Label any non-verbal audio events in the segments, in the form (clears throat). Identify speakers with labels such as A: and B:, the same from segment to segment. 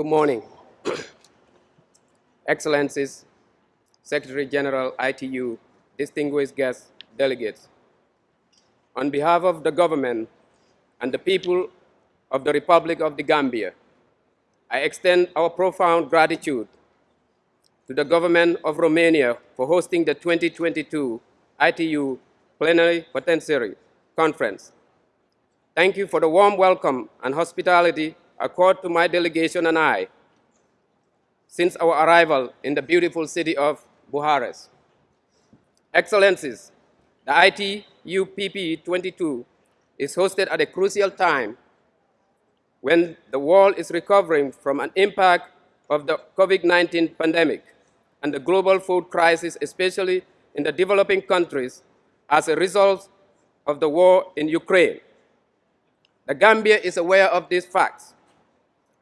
A: Good morning. (clears throat) Excellencies, Secretary General ITU, distinguished guests, delegates. On behalf of the government and the people of the Republic of the Gambia, I extend our profound gratitude to the government of Romania for hosting the 2022 ITU Plenipotentiary Conference. Thank you for the warm welcome and hospitality accorded to my delegation and I since our arrival in the beautiful city of Bucharest. Excellencies, the ITU PP 22 is hosted at a crucial time when the world is recovering from an impact of the COVID-19 pandemic and the global food crisis, especially in the developing countries as a result of the war in Ukraine. The Gambia is aware of these facts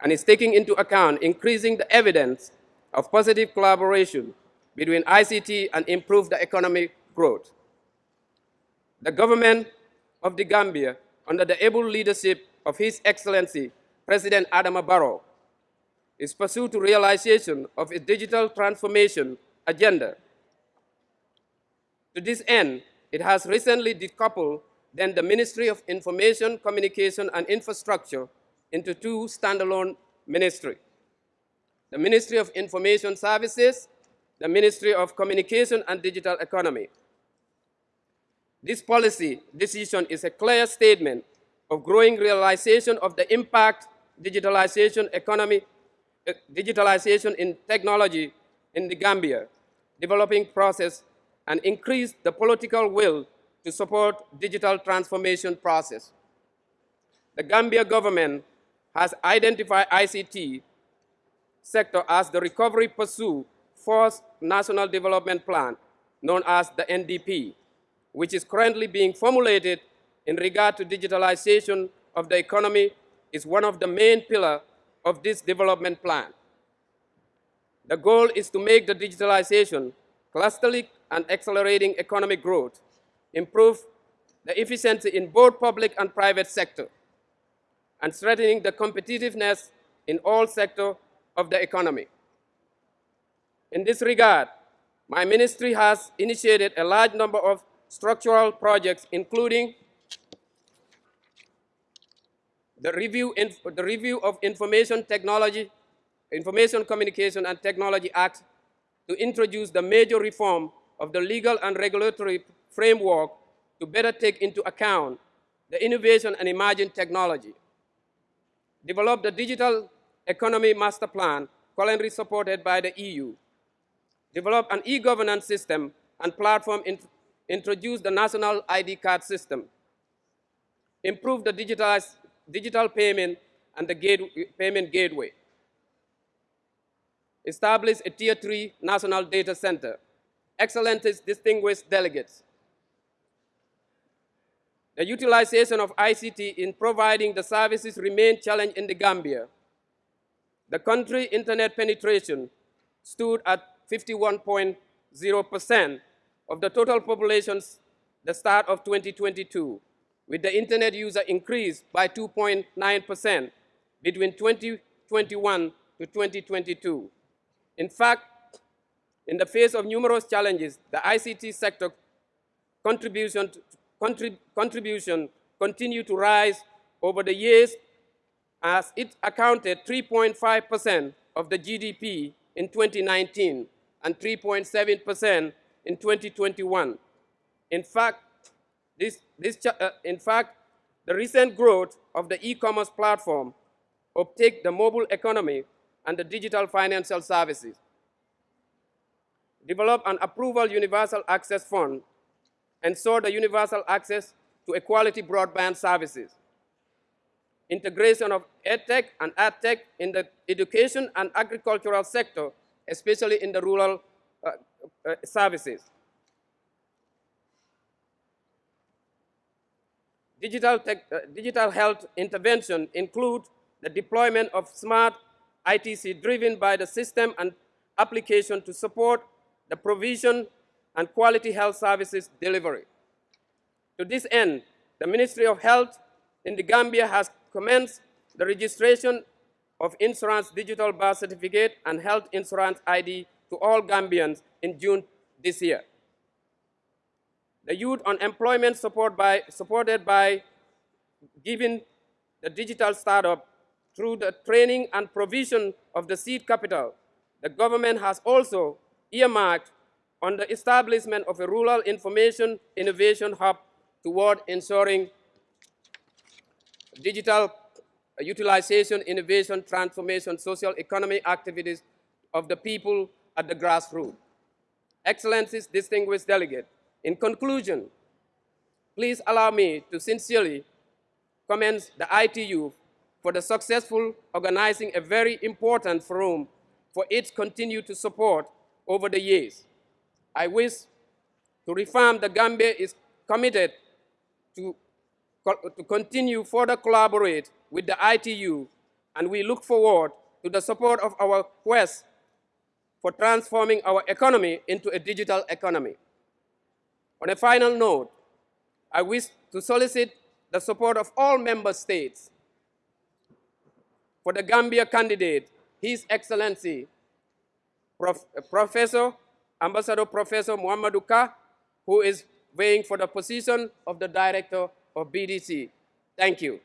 A: and is taking into account increasing the evidence of positive collaboration between ICT and improve the economic growth. The government of the Gambia, under the able leadership of His Excellency President Adama Barrow, is pursued to realization of its digital transformation agenda. To this end, it has recently decoupled then the Ministry of Information, Communication and Infrastructure into two standalone ministries. The Ministry of Information Services, the Ministry of Communication and Digital Economy. This policy decision is a clear statement of growing realization of the impact digitalization economy, uh, digitalization in technology in the Gambia, developing process, and increase the political will to support digital transformation process. The Gambia government has identified ICT sector as the Recovery Pursue Force National Development Plan, known as the NDP, which is currently being formulated in regard to digitalization of the economy is one of the main pillars of this development plan. The goal is to make the digitalization clusterly and accelerating economic growth, improve the efficiency in both public and private sector, and strengthening the competitiveness in all sectors of the economy. In this regard, my ministry has initiated a large number of structural projects, including the review, the review of Information Technology, Information Communication and Technology Act to introduce the major reform of the legal and regulatory framework to better take into account the innovation and emerging technology. Develop the Digital Economy Master Plan, currently supported by the EU. Develop an e-governance system and platform, in, introduce the national ID card system. Improve the digitalized digital payment and the gate, payment gateway. Establish a tier three national data center. Excellencies, distinguished delegates. The utilization of ICT in providing the services remain challenged in the Gambia. The country internet penetration stood at 51.0% of the total population the start of 2022 with the internet user increased by 2.9% between 2021 to 2022. In fact, in the face of numerous challenges, the ICT sector contribution, contrib, contribution continued to rise over the years as it accounted 3.5% of the GDP in 2019 and 3.7% in 2021. In fact, this, this, uh, in fact, the recent growth of the e-commerce platform uptake the mobile economy and the digital financial services. Develop an approval universal access fund, ensure the universal access to equality broadband services. Integration of EdTech and AgTech in the education and agricultural sector, especially in the rural uh, uh, services. Digital, tech, uh, digital health intervention include the deployment of smart ITC driven by the system and application to support the provision and quality health services delivery. To this end, the Ministry of Health in the Gambia has commenced the registration of insurance digital birth certificate and health insurance ID to all Gambians in June this year. The youth unemployment support by, supported by giving the digital startup through the training and provision of the seed capital. The government has also earmarked on the establishment of a rural information innovation hub toward ensuring digital utilization, innovation, transformation, social economy activities of the people at the grassroots. Excellencies, distinguished delegate, in conclusion, please allow me to sincerely commend the ITU for the successful organizing a very important forum for its continued support over the years. I wish to reaffirm the Gambia is committed to, to continue further collaborate with the ITU, and we look forward to the support of our quest for transforming our economy into a digital economy. On a final note, I wish to solicit the support of all member states for the Gambia candidate, His Excellency, Prof Professor, Ambassador Professor Muhammadou Kah, who is weighing for the position of the Director of BDT. Thank you.